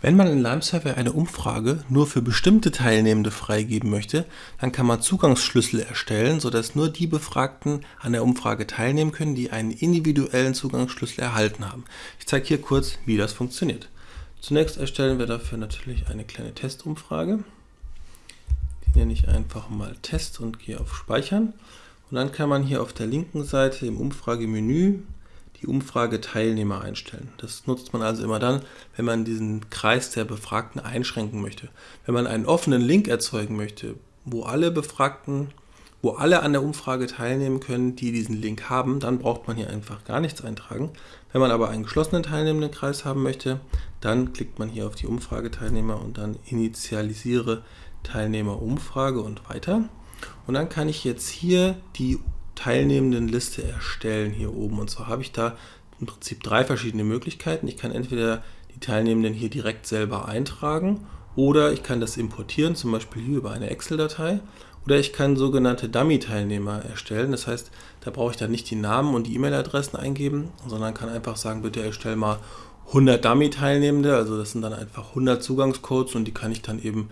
Wenn man in Lime-Survey eine Umfrage nur für bestimmte Teilnehmende freigeben möchte, dann kann man Zugangsschlüssel erstellen, sodass nur die Befragten an der Umfrage teilnehmen können, die einen individuellen Zugangsschlüssel erhalten haben. Ich zeige hier kurz, wie das funktioniert. Zunächst erstellen wir dafür natürlich eine kleine Testumfrage. Die nenne ich einfach mal Test und gehe auf Speichern. Und dann kann man hier auf der linken Seite im Umfragemenü die Umfrage Teilnehmer einstellen. Das nutzt man also immer dann, wenn man diesen Kreis der Befragten einschränken möchte. Wenn man einen offenen Link erzeugen möchte, wo alle Befragten, wo alle an der Umfrage teilnehmen können, die diesen Link haben, dann braucht man hier einfach gar nichts eintragen. Wenn man aber einen geschlossenen teilnehmenden Kreis haben möchte, dann klickt man hier auf die Umfrageteilnehmer und dann initialisiere Teilnehmerumfrage und weiter. Und dann kann ich jetzt hier die teilnehmenden Liste erstellen hier oben. Und zwar habe ich da im Prinzip drei verschiedene Möglichkeiten. Ich kann entweder die Teilnehmenden hier direkt selber eintragen oder ich kann das importieren, zum Beispiel hier über eine Excel-Datei. Oder ich kann sogenannte Dummy-Teilnehmer erstellen. Das heißt, da brauche ich dann nicht die Namen und die E-Mail-Adressen eingeben, sondern kann einfach sagen, bitte erstell mal 100 Dummy-Teilnehmende. Also das sind dann einfach 100 Zugangscodes und die kann ich dann eben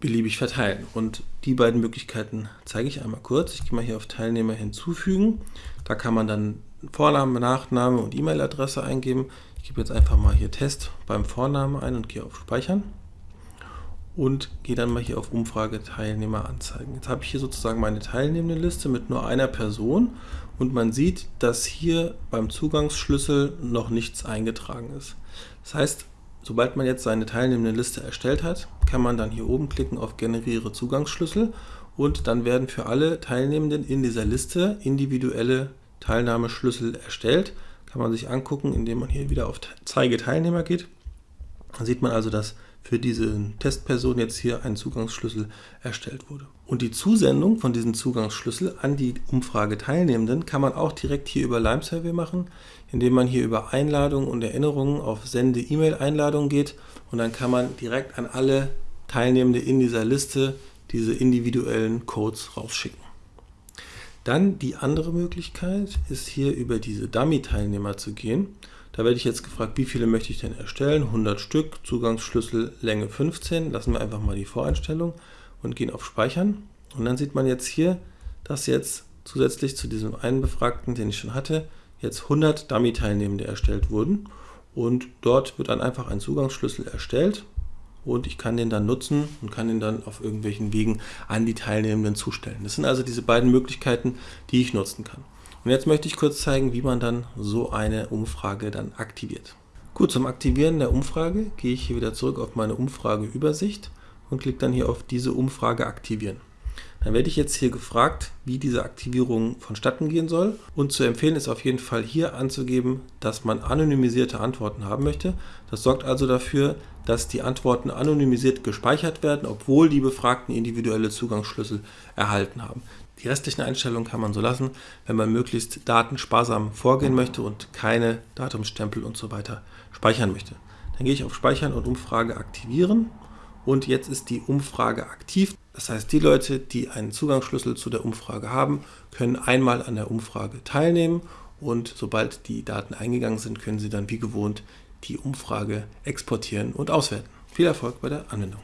beliebig verteilen. Und die beiden Möglichkeiten zeige ich einmal kurz. Ich gehe mal hier auf Teilnehmer hinzufügen. Da kann man dann Vorname, Nachname und E-Mail-Adresse eingeben. Ich gebe jetzt einfach mal hier Test beim Vornamen ein und gehe auf Speichern und gehe dann mal hier auf Umfrage Teilnehmer anzeigen. Jetzt habe ich hier sozusagen meine teilnehmende Liste mit nur einer Person und man sieht, dass hier beim Zugangsschlüssel noch nichts eingetragen ist. Das heißt, Sobald man jetzt seine teilnehmende Liste erstellt hat, kann man dann hier oben klicken auf Generiere Zugangsschlüssel und dann werden für alle Teilnehmenden in dieser Liste individuelle Teilnahmeschlüssel erstellt. Kann man sich angucken, indem man hier wieder auf Zeige Teilnehmer geht. Dann sieht man also, dass für diese Testperson jetzt hier ein Zugangsschlüssel erstellt wurde. Und die Zusendung von diesem Zugangsschlüssel an die Umfrageteilnehmenden kann man auch direkt hier über Lime Survey machen, indem man hier über Einladungen und Erinnerungen auf Sende E-Mail-Einladungen geht und dann kann man direkt an alle Teilnehmende in dieser Liste diese individuellen Codes rausschicken. Dann die andere Möglichkeit ist hier über diese Dummy-Teilnehmer zu gehen. Da werde ich jetzt gefragt, wie viele möchte ich denn erstellen? 100 Stück, Zugangsschlüssel Länge 15. Lassen wir einfach mal die Voreinstellung und gehen auf Speichern. Und dann sieht man jetzt hier, dass jetzt zusätzlich zu diesem einen Befragten, den ich schon hatte, jetzt 100 Dummy-Teilnehmende erstellt wurden. Und dort wird dann einfach ein Zugangsschlüssel erstellt und ich kann den dann nutzen und kann den dann auf irgendwelchen Wegen an die Teilnehmenden zustellen. Das sind also diese beiden Möglichkeiten, die ich nutzen kann. Und jetzt möchte ich kurz zeigen, wie man dann so eine Umfrage dann aktiviert. Gut, zum Aktivieren der Umfrage gehe ich hier wieder zurück auf meine Umfrageübersicht und klicke dann hier auf diese Umfrage aktivieren. Dann werde ich jetzt hier gefragt, wie diese Aktivierung vonstatten gehen soll. Und zu empfehlen ist auf jeden Fall hier anzugeben, dass man anonymisierte Antworten haben möchte. Das sorgt also dafür, dass die Antworten anonymisiert gespeichert werden, obwohl die Befragten individuelle Zugangsschlüssel erhalten haben. Die restlichen Einstellungen kann man so lassen, wenn man möglichst datensparsam vorgehen möchte und keine Datumsstempel und so weiter speichern möchte. Dann gehe ich auf Speichern und Umfrage aktivieren und jetzt ist die Umfrage aktiv. Das heißt, die Leute, die einen Zugangsschlüssel zu der Umfrage haben, können einmal an der Umfrage teilnehmen und sobald die Daten eingegangen sind, können sie dann wie gewohnt die Umfrage exportieren und auswerten. Viel Erfolg bei der Anwendung.